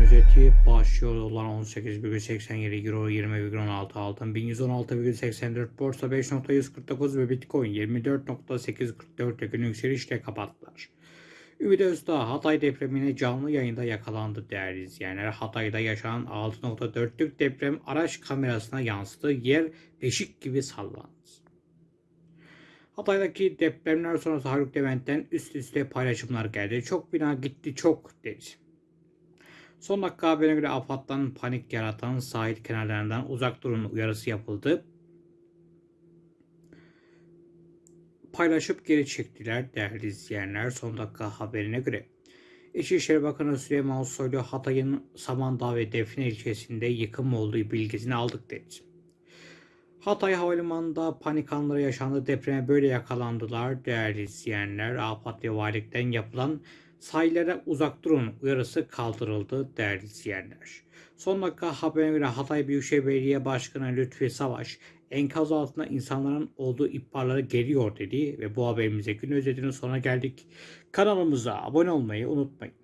özeti başlıyor. Dolar 18,87 Euro 20,16 altın 1116,84 borsa 5.149 ve Bitcoin 24.844 gün yükselişle kapattılar. Ümit Özdağ Hatay depremine canlı yayında yakalandı değerli izleyenler. Hatay'da yaşanan 6.4'lük deprem araç kamerasına yansıdı. Yer beşik gibi sallandı. Hatay'daki depremler sonrası Haluk Levent'ten üst üste paylaşımlar geldi. Çok bina gitti çok dedi. Son dakika haberine göre AFAD'dan panik yaratan sahil kenarlarından uzak durun uyarısı yapıldı. Paylaşıp geri çektiler değerli izleyenler. Son dakika haberine göre. İçişleri Bakanı Süleyman Soylu Hatay'ın Samandağ ve Defne ilçesinde yıkım olduğu bilgisini aldık dedi. Hatay Havalimanı'nda panik anları yaşandı. Depreme böyle yakalandılar değerli izleyenler. AFAD ve valilikten yapılan sahillere uzak durun uyarısı kaldırıldı değerli izleyenler. Son dakika haberine göre Hatay Büyükşehir Belediye Başkanı Lütfi Savaş enkaz altında insanların olduğu ihbarları geliyor dedi ve bu haberimize gün özetinin sonuna geldik. Kanalımıza abone olmayı unutmayın.